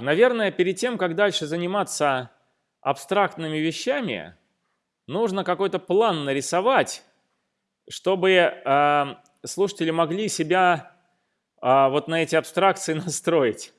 Наверное, перед тем, как дальше заниматься абстрактными вещами, нужно какой-то план нарисовать, чтобы э, слушатели могли себя э, вот на эти абстракции настроить.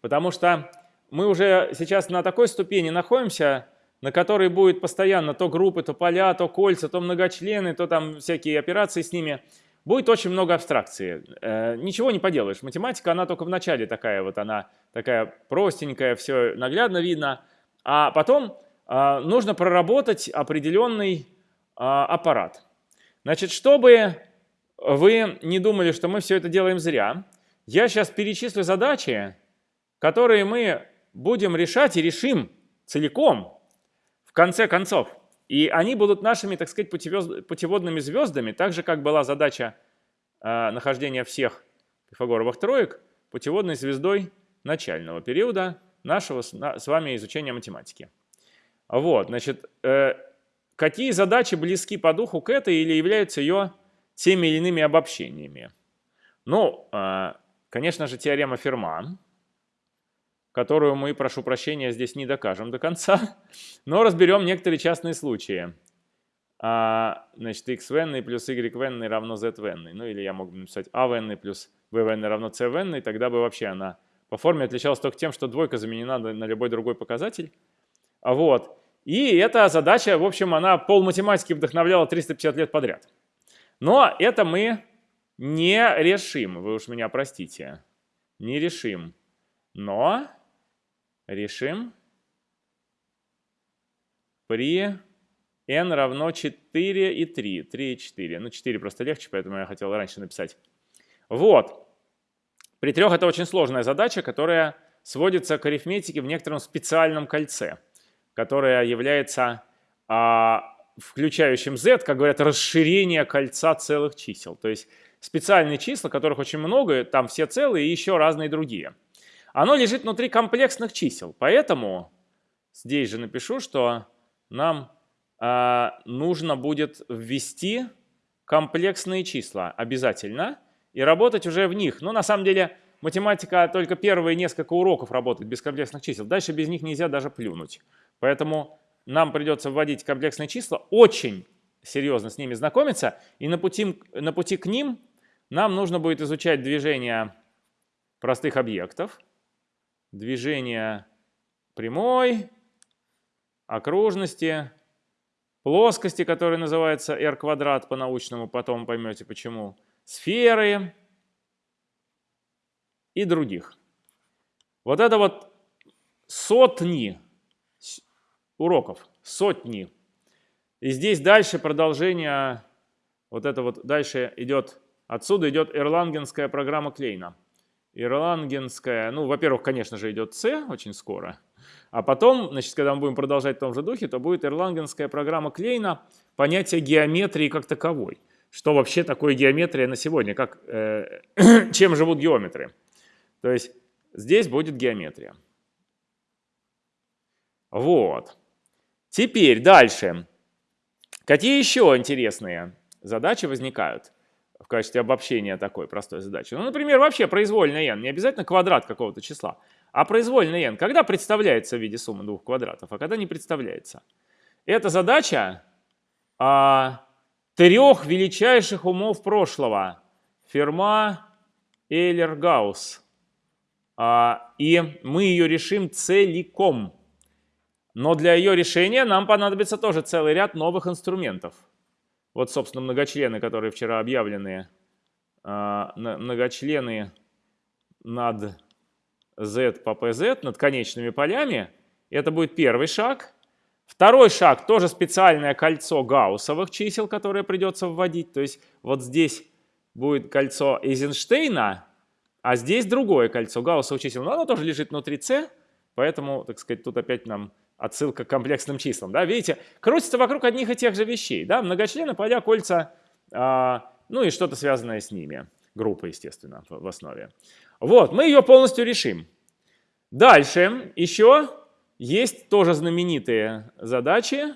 Потому что мы уже сейчас на такой ступени находимся, на которой будет постоянно то группы, то поля, то кольца, то многочлены, то там всякие операции с ними – будет очень много абстракции. Э, ничего не поделаешь. Математика, она только в начале такая вот, она такая простенькая, все наглядно видно. А потом э, нужно проработать определенный э, аппарат. Значит, чтобы вы не думали, что мы все это делаем зря, я сейчас перечислю задачи, которые мы будем решать и решим целиком, в конце концов. И они будут нашими, так сказать, путеводными звездами, так же, как была задача э, нахождения всех пифагоровых троек путеводной звездой начального периода нашего с вами изучения математики. Вот, значит, э, какие задачи близки по духу к этой или являются ее теми или иными обобщениями? Ну, э, конечно же, теорема Ферма, которую мы, прошу прощения, здесь не докажем до конца, но разберем некоторые частные случаи. А, значит, x в n плюс y в n равно z в n. Ну или я мог бы написать a в n плюс v в n равно c в n, и тогда бы вообще она по форме отличалась только тем, что двойка заменена на любой другой показатель. А вот. И эта задача, в общем, она пол математики вдохновляла 350 лет подряд. Но это мы не решим, вы уж меня простите, не решим. Но решим при n равно 4 и 3. 3 и 4. Ну, 4 просто легче, поэтому я хотел раньше написать. Вот. При трех это очень сложная задача, которая сводится к арифметике в некотором специальном кольце, которое является а, включающим z, как говорят, расширение кольца целых чисел. То есть специальные числа, которых очень много, там все целые и еще разные другие оно лежит внутри комплексных чисел. Поэтому здесь же напишу, что нам нужно будет ввести комплексные числа обязательно и работать уже в них. Но на самом деле математика только первые несколько уроков работает без комплексных чисел. Дальше без них нельзя даже плюнуть. Поэтому нам придется вводить комплексные числа, очень серьезно с ними знакомиться. И на пути, на пути к ним нам нужно будет изучать движение простых объектов движение прямой, окружности, плоскости, которая называется r квадрат по-научному, потом поймете почему, сферы и других. Вот это вот сотни уроков, сотни. И здесь дальше продолжение, вот это вот дальше идет, отсюда идет эрлангенская программа Клейна. Ирлангенская, ну, во-первых, конечно же, идет С очень скоро, а потом, значит, когда мы будем продолжать в том же духе, то будет ирлангенская программа Клейна, понятие геометрии как таковой. Что вообще такое геометрия на сегодня, как, э, чем живут геометры. То есть здесь будет геометрия. Вот. Теперь дальше. Какие еще интересные задачи возникают? в качестве обобщения такой простой задачи. Ну, например, вообще произвольный n, не обязательно квадрат какого-то числа, а произвольный n, когда представляется в виде суммы двух квадратов, а когда не представляется. Это задача а, трех величайших умов прошлого. Ферма, Эйлер, Гаусс. А, и мы ее решим целиком. Но для ее решения нам понадобится тоже целый ряд новых инструментов. Вот, собственно, многочлены, которые вчера объявлены, а, многочлены над z по pz, над конечными полями. Это будет первый шаг. Второй шаг, тоже специальное кольцо гауссовых чисел, которое придется вводить. То есть вот здесь будет кольцо Эйзенштейна, а здесь другое кольцо гауссовых чисел. Но оно тоже лежит внутри c, поэтому, так сказать, тут опять нам отсылка к комплексным числам. Да? Видите, крутится вокруг одних и тех же вещей. Да? Многочлены, поля, кольца, а, ну и что-то связанное с ними. Группа, естественно, в, в основе. Вот, мы ее полностью решим. Дальше еще есть тоже знаменитые задачи,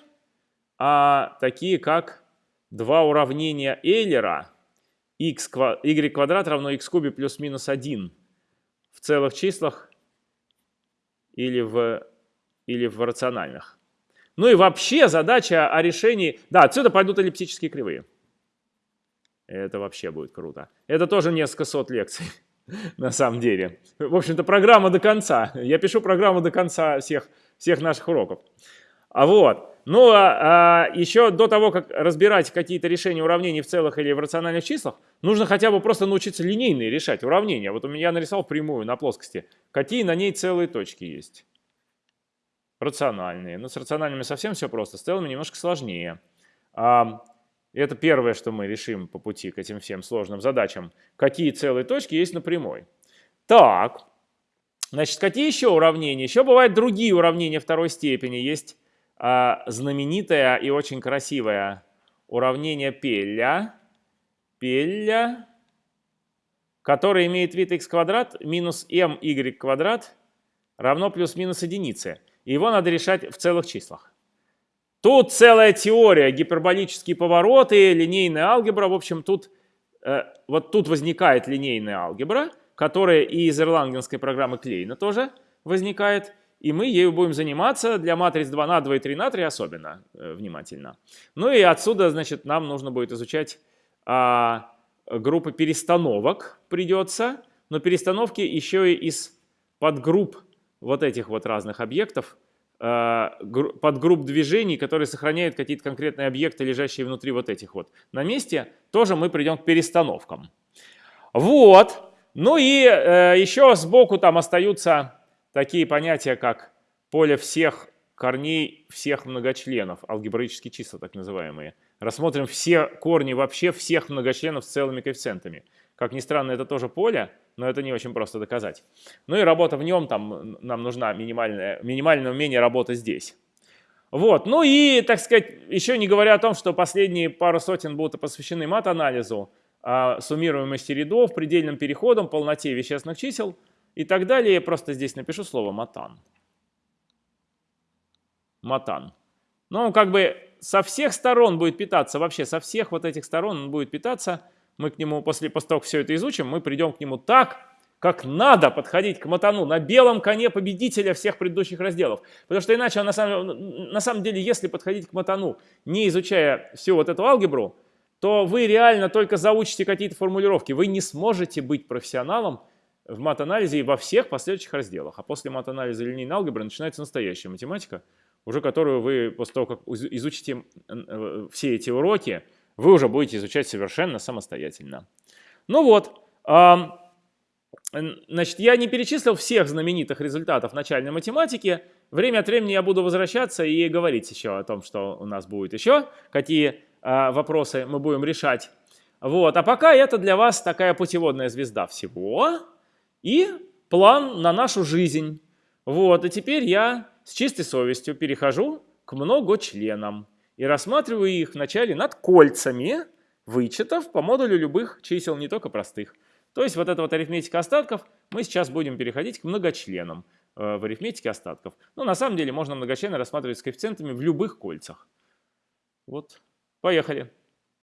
а, такие как два уравнения Эйлера. x, y квадрат равно x кубе плюс минус 1 в целых числах или в, или в рациональных. Ну и вообще задача о решении... Да, отсюда пойдут эллиптические кривые. Это вообще будет круто. Это тоже несколько сот лекций, на самом деле. В общем-то, программа до конца. Я пишу программу до конца всех, всех наших уроков. А вот. Ну, а, а, еще до того, как разбирать какие-то решения уравнений в целых или в рациональных числах, нужно хотя бы просто научиться линейные решать уравнения. Вот у меня нарисовал прямую на плоскости. Какие на ней целые точки есть? Рациональные. Ну, с рациональными совсем все просто, с целыми немножко сложнее. А, это первое, что мы решим по пути к этим всем сложным задачам. Какие целые точки есть на прямой. Так, значит, какие еще уравнения? Еще бывают другие уравнения второй степени. Есть а, знаменитое и очень красивое уравнение Пелля. Пелля, которое имеет вид x квадрат минус my квадрат равно плюс-минус единице. И его надо решать в целых числах. Тут целая теория, гиперболические повороты, линейная алгебра. В общем, тут, э, вот тут возникает линейная алгебра, которая и из ирлангенской программы Клейна тоже возникает. И мы ею будем заниматься для матриц 2 на 2 и 3 на 3 особенно э, внимательно. Ну и отсюда, значит, нам нужно будет изучать э, группы перестановок придется. Но перестановки еще и из подгрупп вот этих вот разных объектов – подгрупп движений, которые сохраняют какие-то конкретные объекты, лежащие внутри вот этих вот. На месте тоже мы придем к перестановкам. Вот. Ну и э, еще сбоку там остаются такие понятия, как поле всех корней всех многочленов, алгебраические числа так называемые. Рассмотрим все корни вообще всех многочленов с целыми коэффициентами. Как ни странно, это тоже поле, но это не очень просто доказать. Ну и работа в нем, там нам нужна минимальное, минимальное умение работы здесь. Вот, ну и, так сказать, еще не говоря о том, что последние пару сотен будут посвящены мат-анализу, а, суммируемости рядов, предельным переходам, полноте вещественных чисел и так далее. Я просто здесь напишу слово матан. Матан. Ну, как бы со всех сторон будет питаться, вообще со всех вот этих сторон он будет питаться – мы к нему, после, после того, как все это изучим, мы придем к нему так, как надо подходить к Матану, на белом коне победителя всех предыдущих разделов. Потому что иначе, на самом, на самом деле, если подходить к Матану, не изучая всю вот эту алгебру, то вы реально только заучите какие-то формулировки. Вы не сможете быть профессионалом в мат-анализе и во всех последующих разделах. А после мат-анализа линейной алгебры начинается настоящая математика, уже которую вы после того, как изучите э, все эти уроки, вы уже будете изучать совершенно самостоятельно. Ну вот, значит, я не перечислил всех знаменитых результатов начальной математики. Время от времени я буду возвращаться и говорить еще о том, что у нас будет еще, какие а, вопросы мы будем решать. Вот, а пока это для вас такая путеводная звезда всего и план на нашу жизнь. Вот, и теперь я с чистой совестью перехожу к многочленам и рассматриваю их вначале над кольцами вычетов по модулю любых чисел, не только простых. То есть вот эта вот арифметика остатков, мы сейчас будем переходить к многочленам э, в арифметике остатков. Но на самом деле можно многочлены рассматривать с коэффициентами в любых кольцах. Вот, поехали.